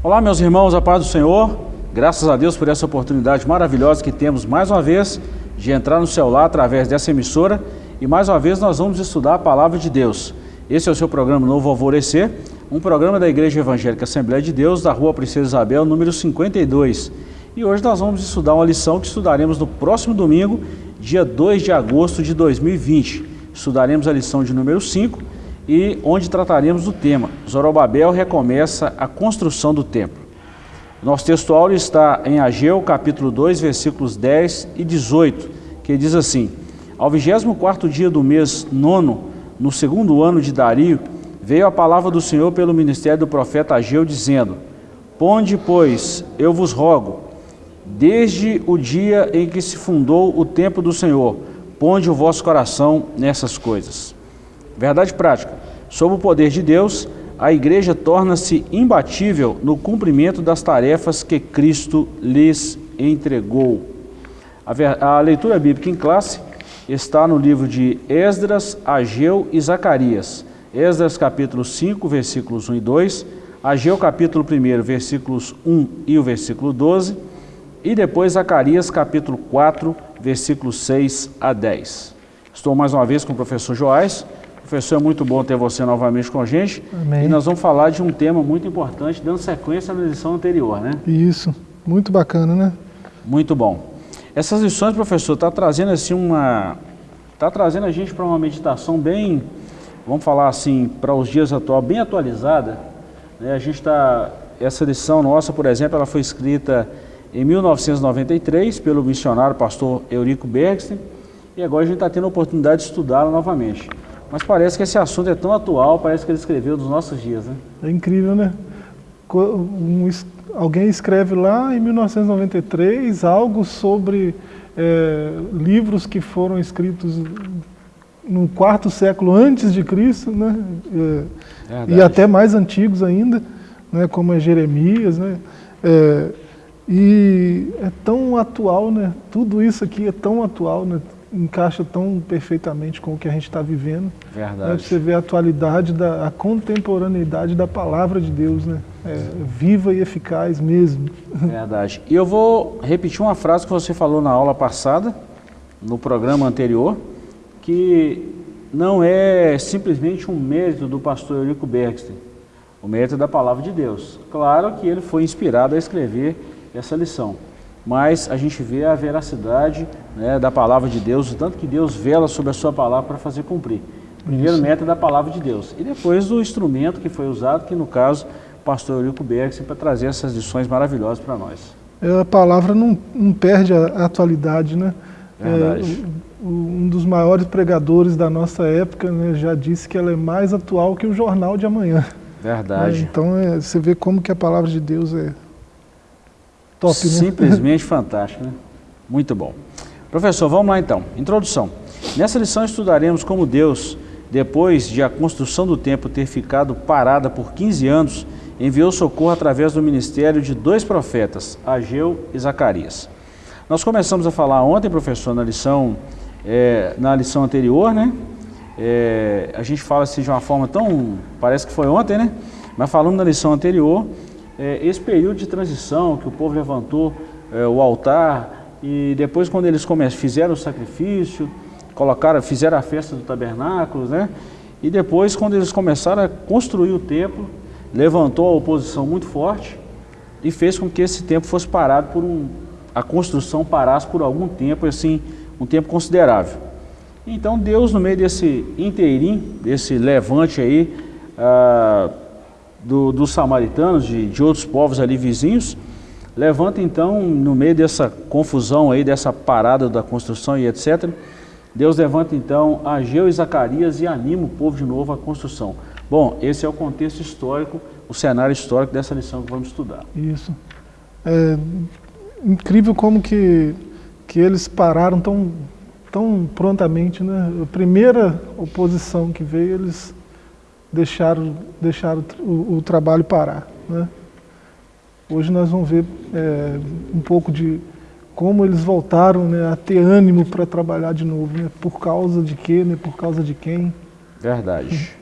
Olá, meus irmãos, a paz do Senhor. Graças a Deus por essa oportunidade maravilhosa que temos mais uma vez de entrar no celular através dessa emissora e mais uma vez nós vamos estudar a palavra de Deus. Esse é o seu programa Novo Alvorecer, um programa da Igreja Evangélica Assembleia de Deus, da Rua Princesa Isabel, número 52. E hoje nós vamos estudar uma lição que estudaremos no próximo domingo, dia 2 de agosto de 2020. Estudaremos a lição de número 5 e onde trataremos do tema. Zorobabel recomeça a construção do templo. Nosso texto áureo está em Ageu, capítulo 2, versículos 10 e 18, que diz assim, Ao 24º dia do mês nono, no segundo ano de Dario, veio a palavra do Senhor pelo ministério do profeta Ageu, dizendo, Ponde, pois, eu vos rogo, desde o dia em que se fundou o templo do Senhor, ponde o vosso coração nessas coisas. Verdade prática. Sob o poder de Deus, a igreja torna-se imbatível no cumprimento das tarefas que Cristo lhes entregou. A, leitura bíblica em classe está no livro de Esdras, Ageu e Zacarias. Esdras capítulo 5, versículos 1 e 2, Ageu capítulo 1, versículos 1 e o versículo 12, e depois Zacarias capítulo 4, versículos 6 a 10. Estou mais uma vez com o professor Joás, Professor, é muito bom ter você novamente com a gente. Amém. E nós vamos falar de um tema muito importante, dando sequência na lição anterior, né? Isso, muito bacana, né? Muito bom. Essas lições, professor, está trazendo assim uma... Está trazendo a gente para uma meditação bem, vamos falar assim, para os dias atuais, bem atualizada. Né? A gente está... Essa lição nossa, por exemplo, ela foi escrita em 1993 pelo missionário pastor Eurico Bergsten e agora a gente está tendo a oportunidade de estudá-la novamente. Mas parece que esse assunto é tão atual, parece que ele escreveu dos nossos dias, né? É incrível, né? Um, alguém escreve lá em 1993 algo sobre é, livros que foram escritos no quarto século antes de Cristo, né? É, e até mais antigos ainda, né? como é Jeremias, né? É, e é tão atual, né? Tudo isso aqui é tão atual, né? Encaixa tão perfeitamente com o que a gente está vivendo. Verdade. Né? Você vê a atualidade, da, a contemporaneidade da palavra de Deus, né? É, viva e eficaz mesmo. Verdade. E eu vou repetir uma frase que você falou na aula passada, no programa anterior, que não é simplesmente um mérito do pastor Eurico Bergsten, o mérito da palavra de Deus. Claro que ele foi inspirado a escrever essa lição mas a gente vê a veracidade né, da palavra de Deus, o tanto que Deus vela sobre a sua palavra para fazer cumprir. Primeiro Isso. método da palavra de Deus. E depois o instrumento que foi usado, que no caso, o pastor Eurico Bergson, para trazer essas lições maravilhosas para nós. É, a palavra não, não perde a atualidade, né? Verdade. É, um dos maiores pregadores da nossa época né, já disse que ela é mais atual que o jornal de amanhã. Verdade. É, então é, você vê como que a palavra de Deus é Top, né? Simplesmente fantástico, né? Muito bom. Professor, vamos lá então. Introdução. Nessa lição estudaremos como Deus, depois de a construção do templo ter ficado parada por 15 anos, enviou socorro através do ministério de dois profetas, Ageu e Zacarias. Nós começamos a falar ontem, professor, na lição, é, na lição anterior, né? É, a gente fala assim de uma forma tão... parece que foi ontem, né? Mas falando na lição anterior, é, esse período de transição que o povo levantou é, o altar e depois quando eles fizeram o sacrifício, colocaram, fizeram a festa do tabernáculo, né? E depois quando eles começaram a construir o templo, levantou a oposição muito forte e fez com que esse templo fosse parado por um, a construção parasse por algum tempo, assim, um tempo considerável. Então Deus no meio desse inteirinho, desse levante aí, ah, do, dos samaritanos, de, de outros povos ali vizinhos, levanta então, no meio dessa confusão aí, dessa parada da construção e etc., Deus levanta então Ageu e Zacarias e anima o povo de novo à construção. Bom, esse é o contexto histórico, o cenário histórico dessa lição que vamos estudar. Isso. É incrível como que, que eles pararam tão, tão prontamente, né? A primeira oposição que veio, eles deixaram, deixaram o, o trabalho parar. Né? Hoje nós vamos ver é, um pouco de como eles voltaram né, a ter ânimo para trabalhar de novo. Né? Por causa de quê? Né? Por causa de quem? Verdade.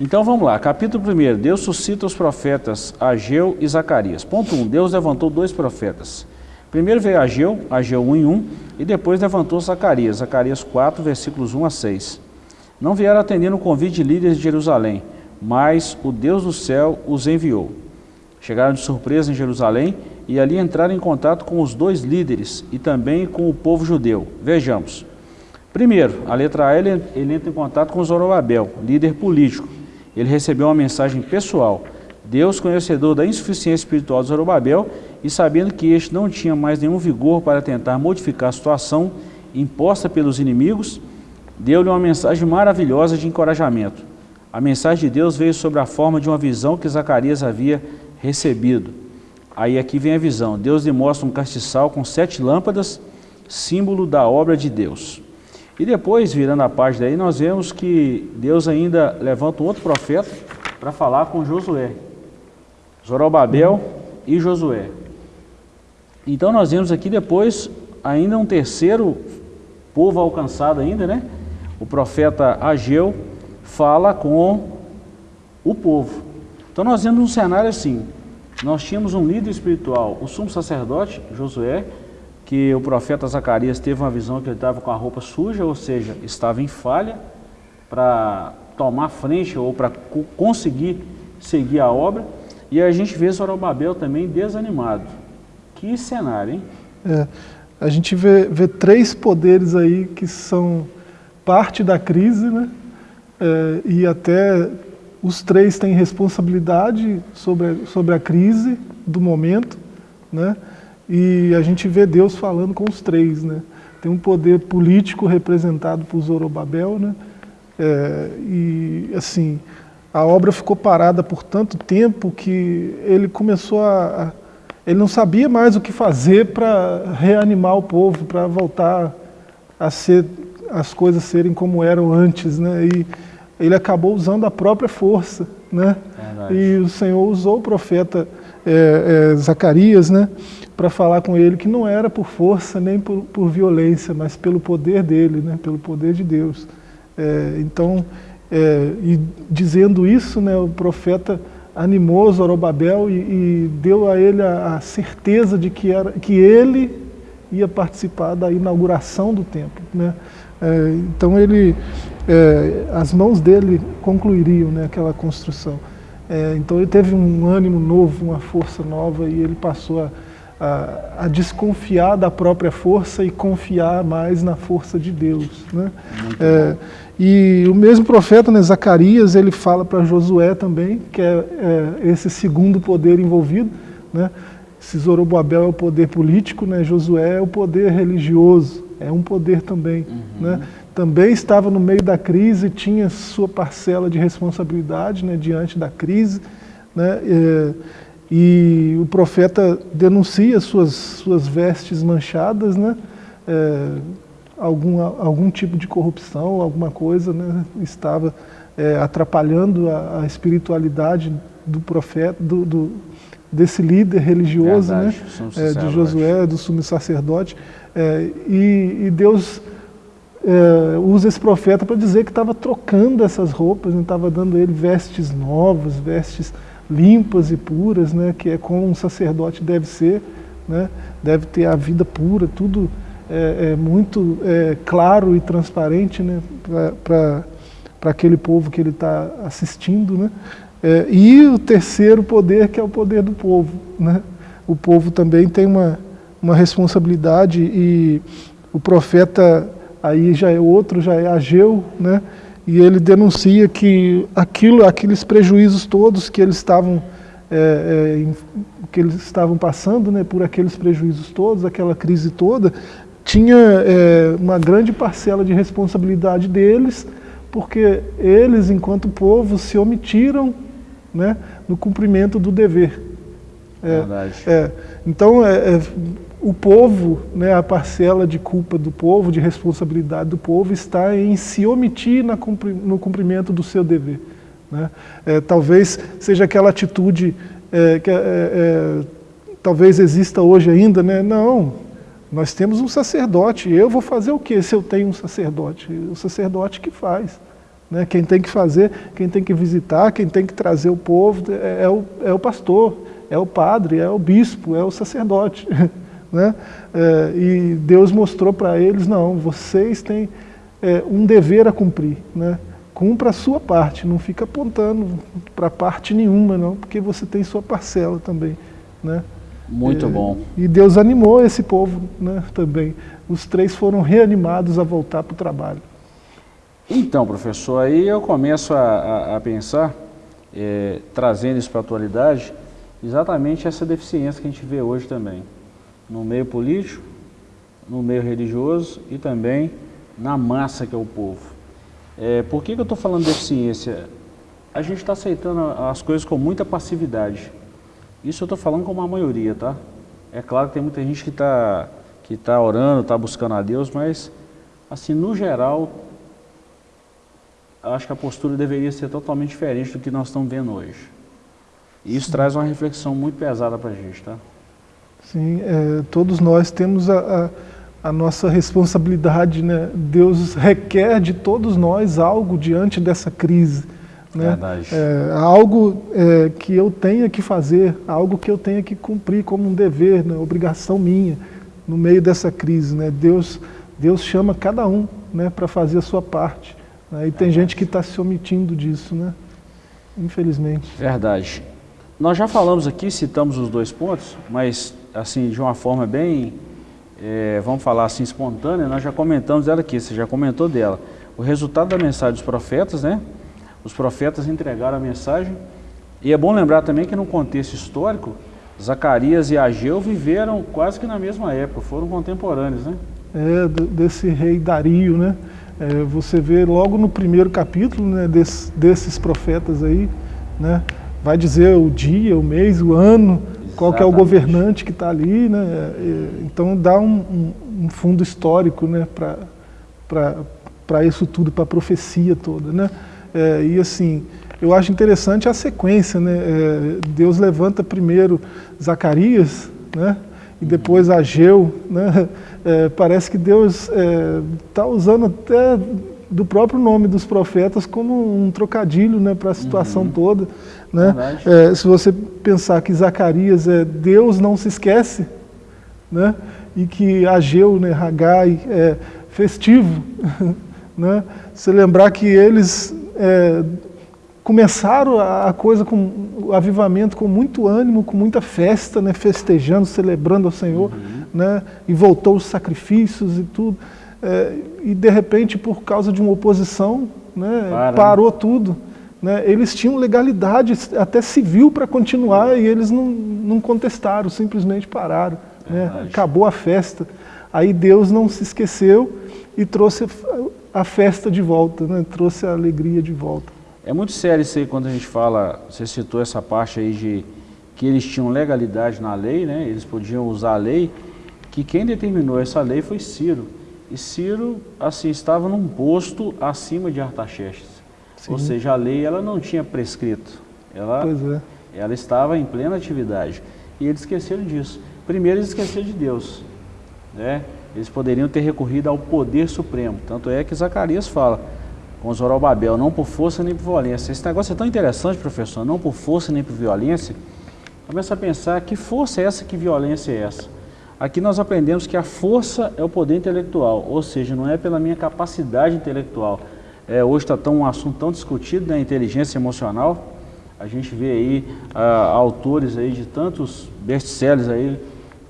Então vamos lá, capítulo 1, Deus suscita os profetas Ageu e Zacarias. Ponto 1, Deus levantou dois profetas. Primeiro veio Ageu, Ageu 1 em 1, e depois levantou Zacarias, Zacarias 4, versículos 1 a 6. Não vieram atendendo o convite de líderes de Jerusalém, mas o Deus do céu os enviou. Chegaram de surpresa em Jerusalém e ali entraram em contato com os dois líderes e também com o povo judeu. Vejamos. Primeiro, a letra A, ele, ele entra em contato com Zorobabel, líder político. Ele recebeu uma mensagem pessoal. Deus, conhecedor da insuficiência espiritual de Zorobabel e sabendo que este não tinha mais nenhum vigor para tentar modificar a situação imposta pelos inimigos, deu-lhe uma mensagem maravilhosa de encorajamento. A mensagem de Deus veio sobre a forma de uma visão que Zacarias havia recebido. Aí aqui vem a visão. Deus lhe mostra um castiçal com sete lâmpadas, símbolo da obra de Deus. E depois, virando a página aí, nós vemos que Deus ainda levanta um outro profeta para falar com Josué. Zorobabel e Josué. Então nós vemos aqui depois ainda um terceiro povo alcançado ainda, né? O profeta Ageu fala com o povo. Então nós vemos um cenário assim, nós tínhamos um líder espiritual, o sumo sacerdote, Josué, que o profeta Zacarias teve uma visão que ele estava com a roupa suja, ou seja, estava em falha para tomar frente ou para conseguir seguir a obra. E a gente vê Zorobabel também desanimado. Que cenário, hein? É, a gente vê, vê três poderes aí que são parte da crise, né? É, e até os três têm responsabilidade sobre, sobre a crise do momento, né? E a gente vê Deus falando com os três, né? Tem um poder político representado por Zorobabel, né? É, e, assim, a obra ficou parada por tanto tempo que ele começou a... Ele não sabia mais o que fazer para reanimar o povo, para voltar a ser as coisas serem como eram antes, né? E, ele acabou usando a própria força, né? E o Senhor usou o profeta é, é, Zacarias, né? Para falar com ele que não era por força nem por, por, violência, mas pelo poder dele, né? Pelo poder de Deus. É, então, é, e dizendo isso, né? O profeta animou Zorobabel e, e deu a ele a, a, certeza de que, era, que ele ia participar da inauguração do templo, né? É, então ele é, as mãos dele concluiriam né, aquela construção. É, então ele teve um ânimo novo, uma força nova e ele passou a, a, a, desconfiar da própria força e confiar mais na força de Deus. Né? É, e o mesmo profeta, né, Zacarias, ele fala para Josué também, que é, é, esse segundo poder envolvido. Né? Se Zorobabel é o poder político, né, Josué é o poder religioso, é um poder também. Uhum. Né? também estava no meio da crise, tinha sua parcela de responsabilidade né, diante da crise, né, e, e, o profeta denuncia suas, suas vestes manchadas, né, é, algum, algum tipo de corrupção, alguma coisa né, estava é, atrapalhando a, a, espiritualidade do profeta, do, do desse líder religioso, Verdade, né, é, de Josué, do sumo sacerdote, é, e, e Deus é, usa esse profeta para dizer que estava trocando essas roupas, estava né, dando a ele vestes novas, vestes limpas e puras, né, que é como um sacerdote deve ser, né, deve ter a vida pura, tudo é, é muito é, claro e transparente né, para aquele povo que ele está assistindo. Né, é, e o terceiro poder, que é o poder do povo. Né, o povo também tem uma, uma responsabilidade e o profeta aí já é outro, já é Ageu, né? e ele denuncia que aquilo, aqueles prejuízos todos que eles estavam, é, é, que eles estavam passando, né, por aqueles prejuízos todos, aquela crise toda, tinha é, uma grande parcela de responsabilidade deles, porque eles, enquanto povo, se omitiram né, no cumprimento do dever. É, Verdade. É, então, é, é o povo, né, a parcela de culpa do povo, de responsabilidade do povo, está em se omitir no cumprimento do seu dever. Né? É, talvez seja aquela atitude é, que é, é, talvez exista hoje ainda, né? não, nós temos um sacerdote, eu vou fazer o que se eu tenho um sacerdote? O sacerdote que faz. Né? Quem tem que fazer, quem tem que visitar, quem tem que trazer o povo é, é o, é o pastor, é o padre, é o bispo, é o sacerdote. Né? É, e Deus mostrou para eles, não, vocês têm é, um dever a cumprir. Né? Cumpra a sua parte, não fica apontando para parte nenhuma, não, porque você tem sua parcela também. Né? Muito é, bom. E Deus animou esse povo né, também. Os três foram reanimados a voltar para o trabalho. Então, professor, aí eu começo a, a, a pensar, é, trazendo isso para a atualidade, exatamente essa deficiência que a gente vê hoje também no meio político, no meio religioso e também na massa que é o povo. É, por que, que eu estou falando de deficiência? A gente está aceitando as coisas com muita passividade. Isso eu estou falando com uma maioria, tá? É claro que tem muita gente que está que tá orando, está buscando a Deus, mas, assim, no geral, acho que a postura deveria ser totalmente diferente do que nós estamos vendo hoje. E isso Sim. traz uma reflexão muito pesada para a gente, tá? Sim, é, todos nós temos a, a, a, nossa responsabilidade, né? Deus requer de todos nós algo diante dessa crise. Né? Verdade. É, algo é, que eu tenha que fazer, algo que eu tenha que cumprir como um dever, né? obrigação minha, no meio dessa crise. Né? Deus, Deus chama cada um né? para fazer a sua parte. Né? E tem gente que está se omitindo disso, né? infelizmente. Verdade. Nós já falamos aqui, citamos os dois pontos, mas assim, de uma forma bem, é, vamos falar assim, espontânea, nós já comentamos ela aqui, você já comentou dela. O resultado da mensagem dos profetas, né? Os profetas entregaram a mensagem. E é bom lembrar também que no contexto histórico, Zacarias e Ageu viveram quase que na mesma época, foram contemporâneos, né? É, desse rei Dario, né? É, você vê logo no primeiro capítulo né, desse, desses profetas aí, né? Vai dizer o dia, o mês, o ano, qual que é o governante que está ali, né? Então dá um, um, um fundo histórico, né, para isso tudo, para a profecia toda, né? É, e assim, eu acho interessante a sequência, né? É, Deus levanta primeiro Zacarias, né? E depois Ageu, né? É, parece que Deus está é, usando até do próprio nome dos profetas como um trocadilho né, para a situação uhum. toda. Né? É, se você pensar que Zacarias é Deus não se esquece, né? e que Ageu, né, Hagai, é festivo, né? você lembrar que eles é, começaram a coisa com o avivamento com muito ânimo, com muita festa, né? festejando, celebrando ao Senhor, uhum. né? e voltou os sacrifícios e tudo. É, e de repente, por causa de uma oposição, né? Para, parou tudo. Né, eles tinham legalidade até civil para continuar e eles não, não contestaram, simplesmente pararam. Né, acabou a festa. Aí Deus não se esqueceu e trouxe a festa de volta, né, trouxe a alegria de volta. É muito sério isso aí quando a gente fala, você citou essa parte aí de que eles tinham legalidade na lei, né, eles podiam usar a lei, que quem determinou essa lei foi Ciro. E Ciro assim, estava num posto acima de Artaxerxes. Sim. Ou seja, a lei ela não tinha prescrito, ela, é. ela estava em plena atividade. E eles esqueceram disso. Primeiro eles esqueceram de Deus. Né? Eles poderiam ter recorrido ao poder supremo. Tanto é que Zacarias fala com Zorobabel, não por força nem por violência. Esse negócio é tão interessante, professor, não por força nem por violência. Começa a pensar que força é essa, que violência é essa. Aqui nós aprendemos que a força é o poder intelectual, ou seja, não é pela minha capacidade intelectual, é, hoje está tão, um assunto tão discutido, né, inteligência emocional. A gente vê aí ah, autores aí de tantos best-sellers aí,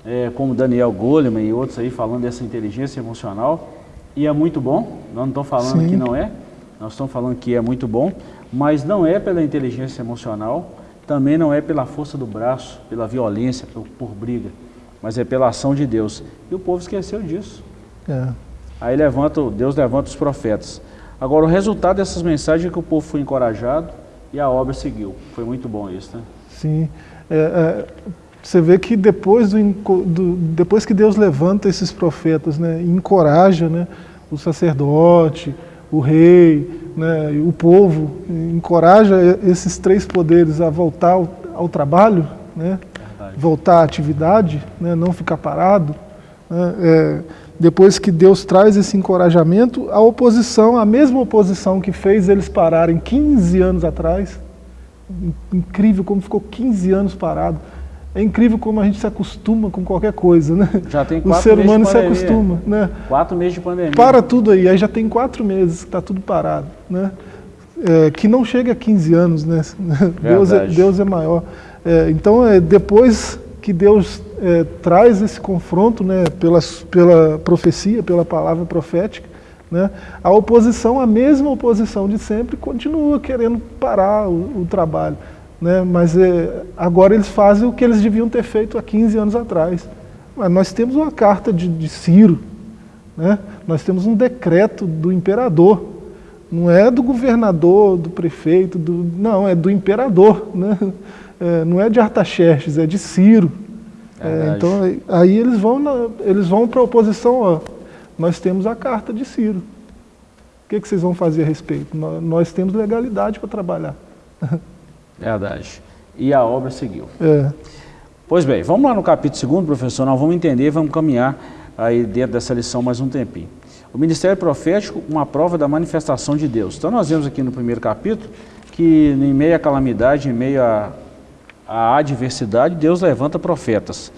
é, como Daniel Goleman e outros aí falando dessa inteligência emocional. E é muito bom, nós não estamos falando Sim. que não é, nós estamos falando que é muito bom, mas não é pela inteligência emocional, também não é pela força do braço, pela violência, por, por briga, mas é pela ação de Deus. E o povo esqueceu disso. É. Aí levanta, Deus levanta os profetas. Agora, o resultado dessas mensagens é que o povo foi encorajado e a obra seguiu. Foi muito bom isso, né? Sim. É, é, você vê que depois, do, do, depois que Deus levanta esses profetas né, e encoraja né, o sacerdote, o rei, né, o povo, encoraja esses três poderes a voltar ao, ao trabalho, né, voltar à atividade, né, não ficar parado, né, é, depois que Deus traz esse encorajamento, a oposição, a mesma oposição que fez eles pararem 15 anos atrás, incrível como ficou 15 anos parado, é incrível como a gente se acostuma com qualquer coisa, né? Já tem o ser humano se acostuma, né? Quatro meses de pandemia. Para tudo aí, aí já tem quatro meses que está tudo parado, né? É, que não chega a 15 anos, né? Deus é, Deus é maior. É, então, é, depois que Deus é, traz esse confronto, né, pela, pela profecia, pela palavra profética, né, a oposição, a mesma oposição de sempre, continua querendo parar o, o trabalho. Né, mas é, agora eles fazem o que eles deviam ter feito há 15 anos atrás. Mas nós temos uma carta de, de Ciro, né, nós temos um decreto do imperador, não é do governador, do prefeito, do, não, é do imperador. Né? é, não é de Artaxerxes, é de Ciro. É, então aí eles vão, eles vão para a oposição, ó, nós temos a carta de Ciro. O que, que vocês vão fazer a respeito? Nós, nós temos legalidade para trabalhar. Verdade. E a obra seguiu. É. Pois bem, vamos lá no capítulo 2, professor, nós vamos entender, vamos caminhar aí dentro dessa lição mais um tempinho. O ministério profético, uma prova da manifestação de Deus. Então nós vemos aqui no primeiro capítulo que em meio à calamidade, em meio a a adversidade, Deus levanta profetas.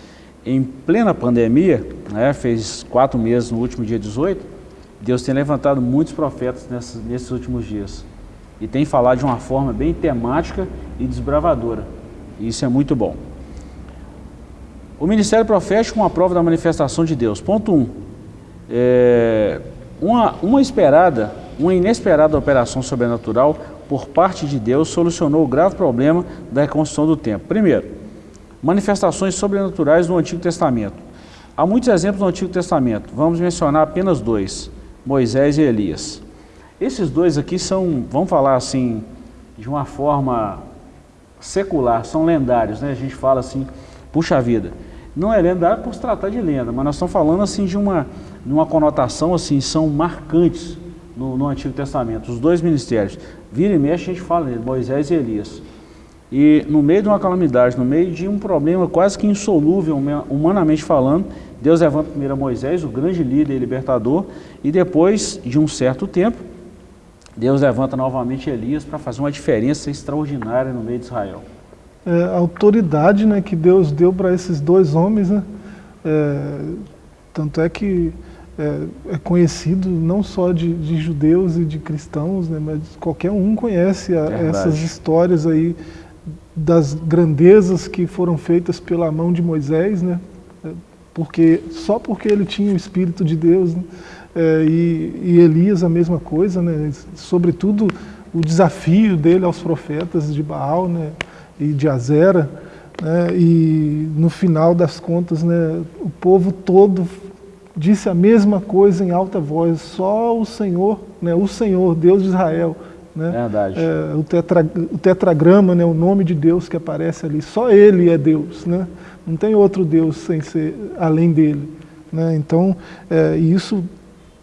Em plena pandemia, né, fez quatro meses no último dia 18, Deus tem levantado muitos profetas nesses, nesses últimos dias. E tem falado de uma forma bem temática e desbravadora. E isso é muito bom. O ministério profético uma prova da manifestação de Deus. Ponto 1. Um, é, uma, uma esperada, uma inesperada operação sobrenatural por parte de Deus, solucionou o grave problema da reconstrução do templo. Primeiro, manifestações sobrenaturais no Antigo Testamento. Há muitos exemplos no Antigo Testamento, vamos mencionar apenas dois, Moisés e Elias. Esses dois aqui são, vamos falar assim, de uma forma secular, são lendários, né? A gente fala assim, puxa vida. Não é lendário por se tratar de lenda, mas nós estamos falando assim de uma, de uma conotação assim, são marcantes no, no Antigo Testamento, os dois ministérios. Vira e mexe, a gente fala de Moisés e Elias. E no meio de uma calamidade, no meio de um problema quase que insolúvel, humanamente falando, Deus levanta primeiro Moisés, o grande líder e libertador, e depois de um certo tempo, Deus levanta novamente Elias para fazer uma diferença extraordinária no meio de Israel. É, a autoridade né, que Deus deu para esses dois homens, né, é, tanto é que é, é conhecido não só de, de, judeus e de cristãos, né, mas qualquer um conhece a, essas histórias aí das grandezas que foram feitas pela mão de Moisés, né, porque, só porque ele tinha o Espírito de Deus, né, é, e, e, Elias a mesma coisa, né, sobretudo o desafio dele aos profetas de Baal né, e de Azera, né, e no final das contas né, o povo todo disse a mesma coisa em alta voz, só o Senhor, né, o Senhor, Deus de Israel, né, Verdade. É, o, tetra, o tetragrama, né, o nome de Deus que aparece ali, só Ele é Deus, né, não tem outro Deus sem ser, além dele. Né, então, é, isso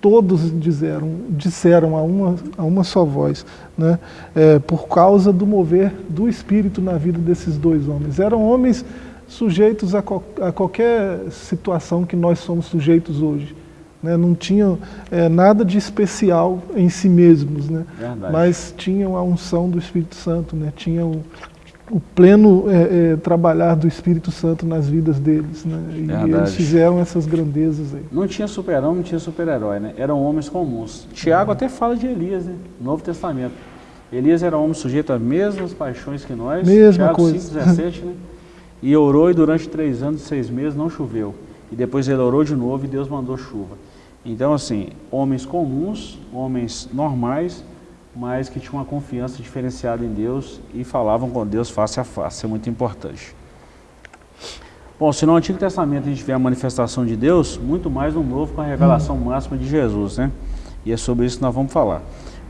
todos disseram, disseram a, uma, a uma só voz, né, é, por causa do mover do Espírito na vida desses dois homens. Eram homens sujeitos a, a qualquer situação que nós somos sujeitos hoje. Né? Não tinham é, nada de especial em si mesmos, né? mas tinham a unção do Espírito Santo, né? tinham o, pleno é, é, trabalhar do Espírito Santo nas vidas deles. Né? E Verdade. eles fizeram essas grandezas aí. Não tinha super-homem, não tinha super-herói, né? eram homens comuns. Tiago até fala de Elias, né? Novo Testamento. Elias era um homem sujeito às mesmas paixões que nós. Mesma Tiago coisa. 5, 17, né? E orou e durante três anos e seis meses não choveu. E depois ele orou de novo e Deus mandou chuva. Então, assim, homens comuns, homens normais, mas que tinham uma confiança diferenciada em Deus e falavam com Deus face a face. É muito importante. Bom, se no Antigo Testamento a gente vê a manifestação de Deus, muito mais no Novo com a revelação hum. máxima de Jesus, né? E é sobre isso que nós vamos falar.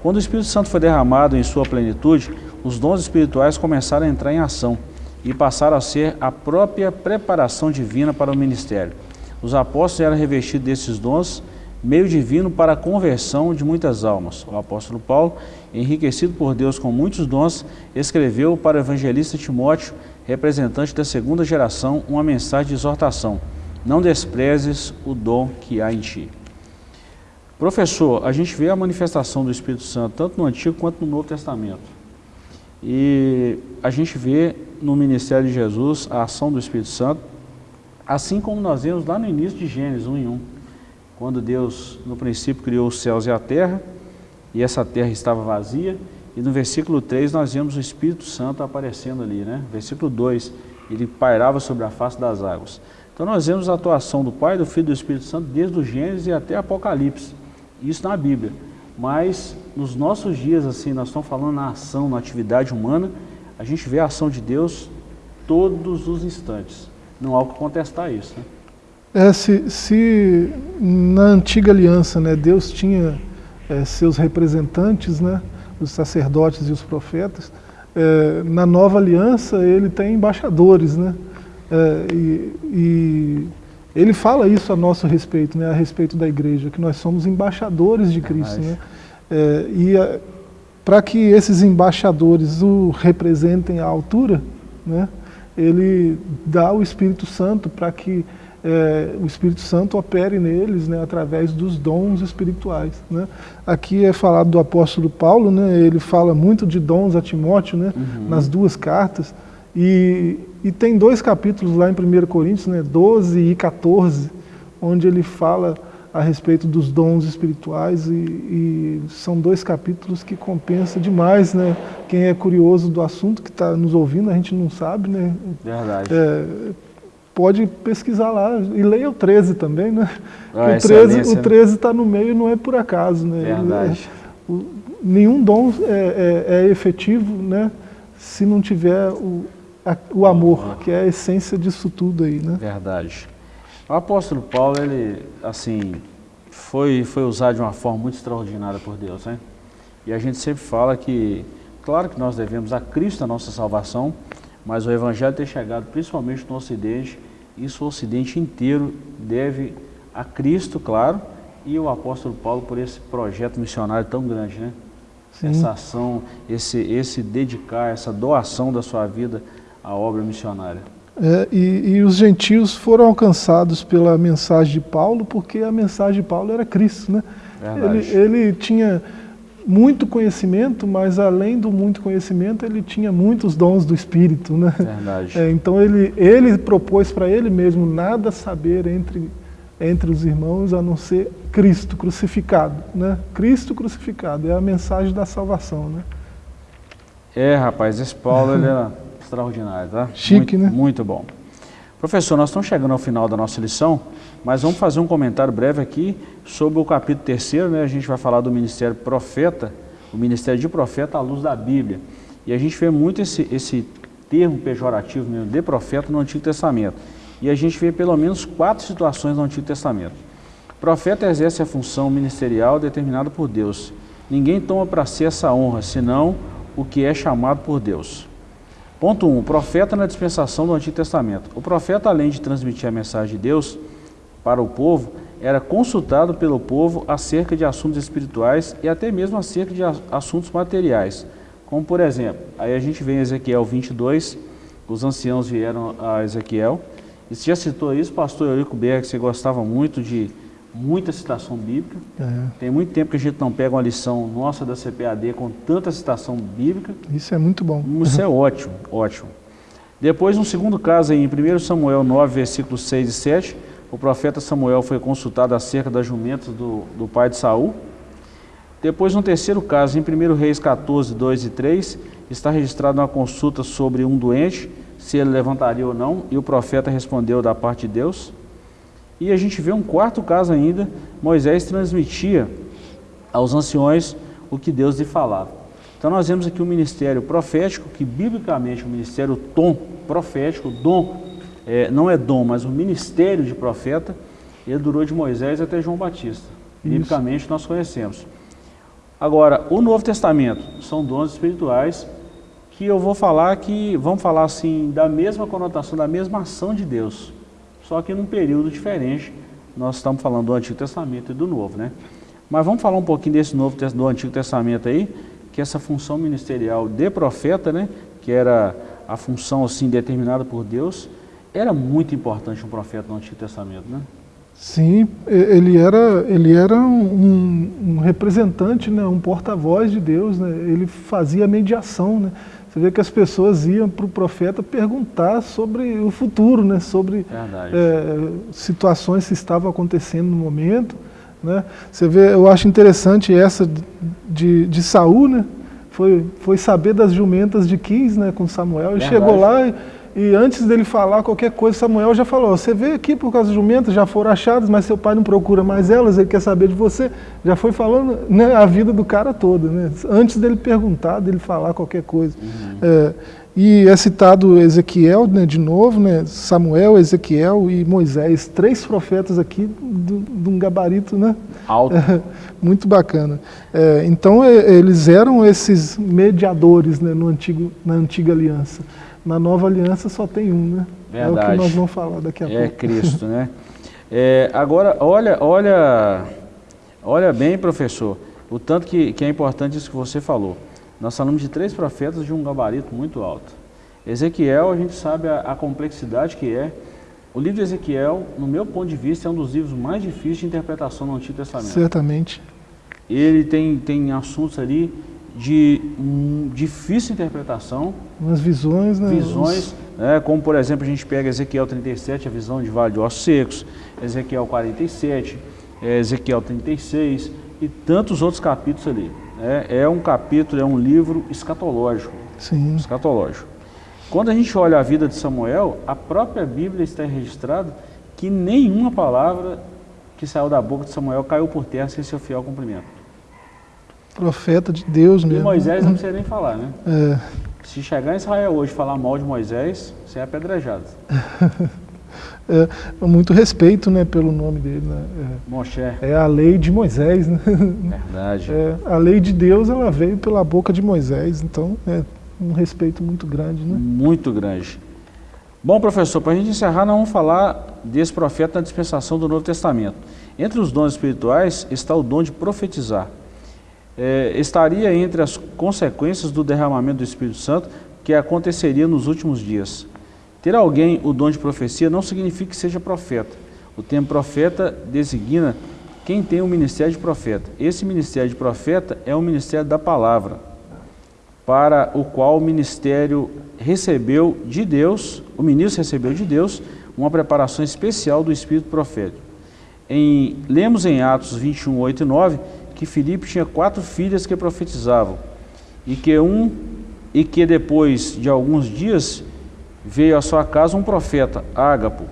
Quando o Espírito Santo foi derramado em sua plenitude, os dons espirituais começaram a entrar em ação e passaram a ser a própria preparação divina para o ministério. Os apóstolos eram revestidos desses dons, meio divino para a conversão de muitas almas. O apóstolo Paulo, enriquecido por Deus com muitos dons, escreveu para o evangelista Timóteo, representante da segunda geração, uma mensagem de exortação. Não desprezes o dom que há em ti. Professor, a gente vê a manifestação do Espírito Santo tanto no Antigo quanto no Novo Testamento. E a gente vê no ministério de Jesus a ação do Espírito Santo, assim como nós vemos lá no início de Gênesis 1 em 1, quando Deus no princípio criou os céus e a terra, e essa terra estava vazia, e no versículo 3 nós vemos o Espírito Santo aparecendo ali, né? Versículo 2, ele pairava sobre a face das águas. Então nós vemos a atuação do Pai, do Filho e do Espírito Santo desde o Gênesis até Apocalipse. Isso na Bíblia. Mas nos nossos dias, assim, nós estamos falando na ação, na atividade humana, a gente vê a ação de Deus todos os instantes. Não há o que contestar isso. Né? É, se, se na antiga aliança né, Deus tinha é, seus representantes, né, os sacerdotes e os profetas, é, na nova aliança ele tem embaixadores. Né, é, e, e ele fala isso a nosso respeito, né, a respeito da igreja, que nós somos embaixadores de Cristo. Né? É, e para que esses embaixadores o representem à altura, né, ele dá o Espírito Santo para que é, o Espírito Santo opere neles né, através dos dons espirituais. Né? Aqui é falado do apóstolo Paulo, né, ele fala muito de dons a Timóteo né, uhum. nas duas cartas, e, e tem dois capítulos lá em 1 Coríntios, né, 12 e 14, onde ele fala a respeito dos dons espirituais e, e são dois capítulos que compensa demais, né? Quem é curioso do assunto, que está nos ouvindo, a gente não sabe, né? Verdade. É, pode pesquisar lá e leia o 13 também, né? Ah, o 13 o 13 está no meio não é por acaso, né? Verdade. É, o, nenhum dom é, é, é efetivo, né? Se não tiver o, o amor, que é a essência disso tudo aí, né? Verdade. O apóstolo Paulo, ele, assim, foi, foi usado de uma forma muito extraordinária por Deus, né? E a gente sempre fala que, claro que nós devemos a Cristo a nossa salvação, mas o Evangelho ter chegado principalmente no Ocidente, isso o Ocidente inteiro deve a Cristo, claro, e o apóstolo Paulo por esse projeto missionário tão grande, né? Sim. Essa ação, esse, esse dedicar, essa doação da sua vida a obra missionária. É, e, e, os gentios foram alcançados pela mensagem de Paulo, porque a mensagem de Paulo era Cristo. Né? Ele, ele, tinha muito conhecimento, mas além do muito conhecimento, ele tinha muitos dons do Espírito. Né? É, então ele, ele propôs para ele mesmo nada saber entre, entre os irmãos a não ser Cristo crucificado. Né? Cristo crucificado é a mensagem da salvação. Né? É, rapaz, esse Paulo ele era extraordinário, tá? Chique, muito, né? Muito bom. Professor, nós estamos chegando ao final da nossa lição, mas vamos fazer um comentário breve aqui sobre o capítulo terceiro, né? A gente vai falar do ministério profeta, o ministério de profeta à luz da Bíblia. E a gente vê muito esse, esse termo pejorativo mesmo, de profeta no Antigo Testamento. E a gente vê pelo menos quatro situações no Antigo Testamento. O profeta exerce a função ministerial determinada por Deus. Ninguém toma para si essa honra, senão o que é chamado por Deus. Ponto 1. Um, profeta na dispensação do Antigo Testamento. O profeta, além de transmitir a mensagem de Deus para o povo, era consultado pelo povo acerca de assuntos espirituais e até mesmo acerca de assuntos materiais. Como por exemplo, aí a gente vê em Ezequiel 22, os anciãos vieram a Ezequiel, e você já citou isso, pastor Eurico Berg, você gostava muito de muita citação bíblica. É. Tem muito tempo que a gente não pega uma lição nossa da CPAD com tanta citação bíblica. Isso é muito bom. Isso é ótimo, ótimo. Depois, um segundo caso aí, em 1 Samuel 9, versículos 6 e 7, o profeta Samuel foi consultado acerca das jumentas do, do pai de Saul. Depois, um terceiro caso, em 1 Reis 14, 2 e 3, está registrada uma consulta sobre um doente, se ele levantaria ou não, e o profeta respondeu da parte de Deus. E a gente vê um quarto caso ainda, Moisés transmitia aos anciões o que Deus lhe falava. Então nós vemos aqui o um ministério profético, que biblicamente o ministério tom profético, dom, é, não é dom, mas o ministério de profeta, ele durou de Moisés até João Batista. Isso. Biblicamente nós conhecemos. Agora, o Novo Testamento são dons espirituais que eu vou falar que, vamos falar assim, da mesma conotação, da mesma ação de Deus só que num período diferente. Nós estamos falando do Antigo Testamento e do Novo, né? Mas vamos falar um pouquinho desse Novo do Antigo Testamento aí, que essa função ministerial de profeta, né, que era a função assim determinada por Deus, era muito importante um profeta no Antigo Testamento, né? Sim, ele era, ele era um, um representante, né, um porta-voz de Deus, né, ele fazia mediação. Né, você vê que as pessoas iam para o profeta perguntar sobre o futuro, né, sobre é, situações que estavam acontecendo no momento. Né. Você vê, eu acho interessante essa de, de Saul, né, foi, foi saber das jumentas de Quis né, com Samuel, e chegou lá e e antes dele falar qualquer coisa, Samuel já falou, você veio aqui por causa de jumentas, já foram achadas, mas seu pai não procura mais elas, ele quer saber de você. Já foi falando né, a vida do cara toda, né? antes dele perguntar, dele falar qualquer coisa. Uhum. É, e é citado Ezequiel, né, de novo, né, Samuel, Ezequiel e Moisés, três profetas aqui de um gabarito né? alto. É, muito bacana. É, então eles eram esses mediadores né, no antigo, na antiga aliança. Na nova aliança só tem um, né? Verdade. É o que nós vamos falar daqui a é pouco. É Cristo, né? É, agora, olha, olha, olha bem, professor, o tanto que, que é importante isso que você falou. Nós falamos de três profetas de um gabarito muito alto. Ezequiel, a gente sabe a, a complexidade que é. O livro de Ezequiel, no meu ponto de vista, é um dos livros mais difíceis de interpretação no Antigo Testamento. Certamente. Ele tem, tem assuntos ali de um, difícil interpretação. Umas visões, né? Visões, né? como por exemplo a gente pega Ezequiel 37, a visão de vale de ossos secos, Ezequiel 47, é, Ezequiel 36 e tantos outros capítulos ali. Né? É um capítulo, é um livro escatológico. Sim. Escatológico. Quando a gente olha a vida de Samuel, a própria Bíblia está registrada que nenhuma palavra que saiu da boca de Samuel caiu por terra sem seu fiel cumprimento profeta de Deus mesmo. E Moisés não precisa nem falar, né? É. Se chegar em Israel hoje e falar mal de Moisés, você é apedrejado. é, muito respeito né, pelo nome dele. Né? É, Moshe. É a lei de Moisés. Né? Verdade. É, a lei de Deus ela veio pela boca de Moisés, então é um respeito muito grande. Né? Muito grande. Bom, professor, para a gente encerrar, nós vamos falar desse profeta na dispensação do Novo Testamento. Entre os dons espirituais está o dom de profetizar é, estaria entre as consequências do derramamento do Espírito Santo que aconteceria nos últimos dias. Ter alguém o dom de profecia não significa que seja profeta. O termo profeta designa quem tem o ministério de profeta. Esse ministério de profeta é o ministério da palavra, para o qual o ministério recebeu de Deus, o ministro recebeu de Deus, uma preparação especial do Espírito profético. Em, lemos em Atos 21, 8 e 9, que Filipe tinha quatro filhas que profetizavam e que um e que depois de alguns dias veio à sua casa um profeta, Ágapo.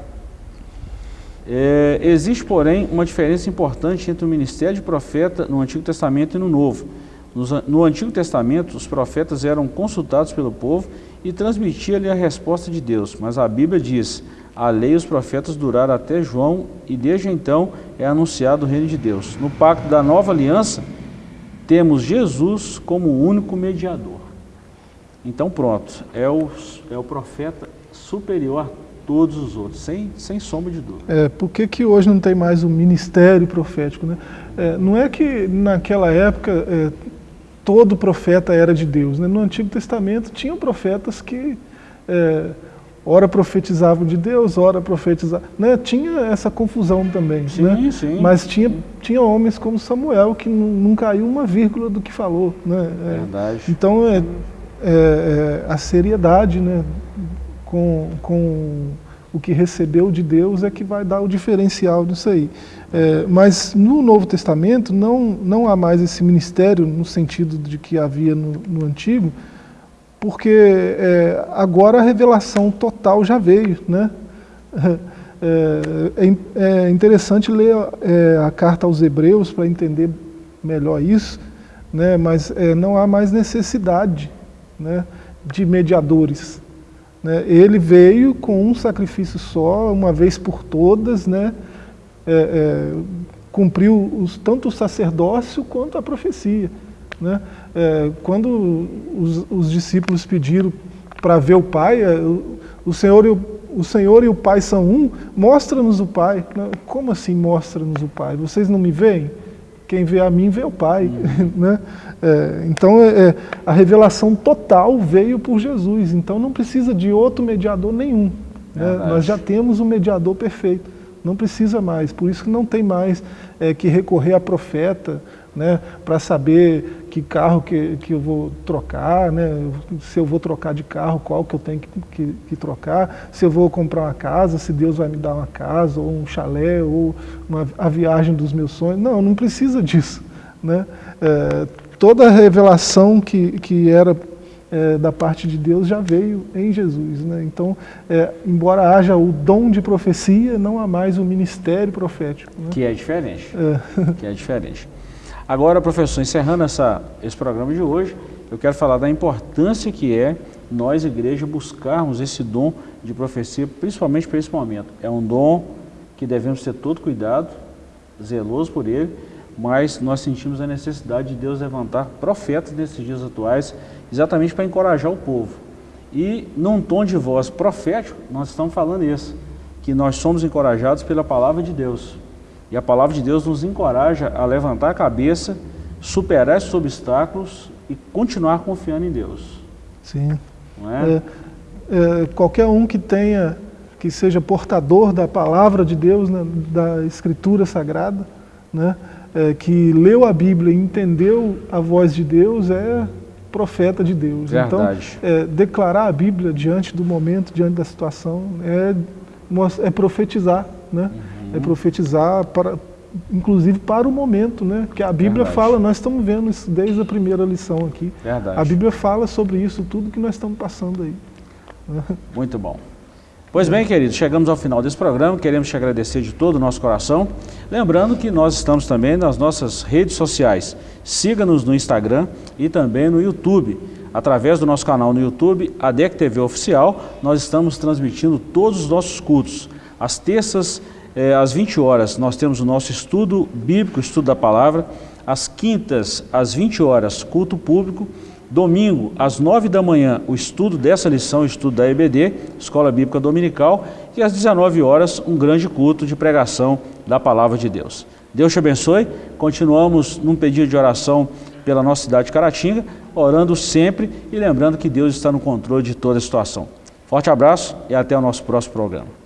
É, existe, porém, uma diferença importante entre o ministério de profeta no Antigo Testamento e no Novo. No Antigo Testamento, os profetas eram consultados pelo povo e transmitiam-lhe a resposta de Deus, mas a Bíblia diz, a lei e os profetas duraram até João e desde então é anunciado o reino de Deus. No pacto da nova aliança, temos Jesus como o único mediador. Então pronto, é o, é o profeta superior a todos os outros, sem, sem sombra de dúvida. É, por que, que hoje não tem mais o ministério profético? Né? É, não é que naquela época é, todo profeta era de Deus. Né? No Antigo Testamento tinham profetas que é, ora profetizavam de Deus, ora profetizavam. Né? Tinha essa confusão também. Sim, né? sim. Mas tinha, tinha homens como Samuel que não, caiu uma vírgula do que falou. Né? É, Verdade. Então, é, é, é, a seriedade né? com, com o que recebeu de Deus é que vai dar o diferencial disso aí. É, mas no Novo Testamento não, não há mais esse ministério no sentido de que havia no, no Antigo, porque é, agora a revelação total já veio. Né? É, é, é interessante ler é, a carta aos Hebreus para entender melhor isso, né? mas é, não há mais necessidade né, de mediadores. Né? Ele veio com um sacrifício só, uma vez por todas, né? Cumpriu os, tanto o sacerdócio quanto a profecia. Né? É, quando os, os, discípulos pediram para ver o Pai, é, o, Senhor e o, o Senhor e o Pai são um, mostra-nos o Pai. Como assim mostra-nos o Pai? Vocês não me veem? Quem vê a mim vê o Pai. Uhum. né? É, então é, é, a revelação total veio por Jesus, então não precisa de outro mediador nenhum. Né? Nós já temos o um mediador perfeito. Não precisa mais, por isso que não tem mais é, que recorrer a profeta, né, para saber que carro que, que eu vou trocar, né, se eu vou trocar de carro, qual que eu tenho que, que, que, trocar, se eu vou comprar uma casa, se Deus vai me dar uma casa, ou um chalé, ou uma, a viagem dos meus sonhos. Não, não precisa disso. Né? É, toda a revelação que, que era é, da parte de Deus já veio em Jesus. Né? Então, é, embora haja o dom de profecia, não há mais o ministério profético. Né? Que é diferente. É. Que é diferente. Agora, professor, encerrando essa, esse programa de hoje, eu quero falar da importância que é nós, igreja, buscarmos esse dom de profecia, principalmente para esse momento. É um dom que devemos ter todo cuidado, zeloso por ele, mas nós sentimos a necessidade de Deus levantar profetas nesses dias atuais, exatamente para encorajar o povo. E num tom de voz profético, nós estamos falando isso, que nós somos encorajados pela palavra de Deus. E a palavra de Deus nos encoraja a levantar a cabeça, superar esses obstáculos e continuar confiando em Deus. Sim. É? É, é, qualquer um que tenha, que seja portador da palavra de Deus, né, da Escritura Sagrada, né, é, que leu a Bíblia e entendeu a voz de Deus, é profeta de Deus. Verdade. Então, é, declarar a Bíblia diante do momento, diante da situação, é, é profetizar, né? Uhum é profetizar para, inclusive para o momento, né? Porque a Bíblia Verdade. fala, nós estamos vendo isso desde a primeira lição aqui. Verdade. A Bíblia fala sobre isso tudo que nós estamos passando aí. Muito bom. Pois bem, queridos, chegamos ao final desse programa, queremos te agradecer de todo o nosso coração. Lembrando que nós estamos também nas nossas redes sociais. Siga-nos no Instagram e também no YouTube. Através do nosso canal no YouTube, a DEC TV Oficial, nós estamos transmitindo todos os nossos cultos. Às terças é, às 20 horas, nós temos o nosso estudo bíblico, estudo da palavra. Às quintas, às 20 horas, culto público. Domingo, às 9 da manhã, o estudo dessa lição, o estudo da EBD, Escola Bíblica Dominical. E às 19 horas, um grande culto de pregação da palavra de Deus. Deus te abençoe. Continuamos num pedido de oração pela nossa cidade de Caratinga, orando sempre e lembrando que Deus está no controle de toda a situação. Forte abraço e até o nosso próximo programa.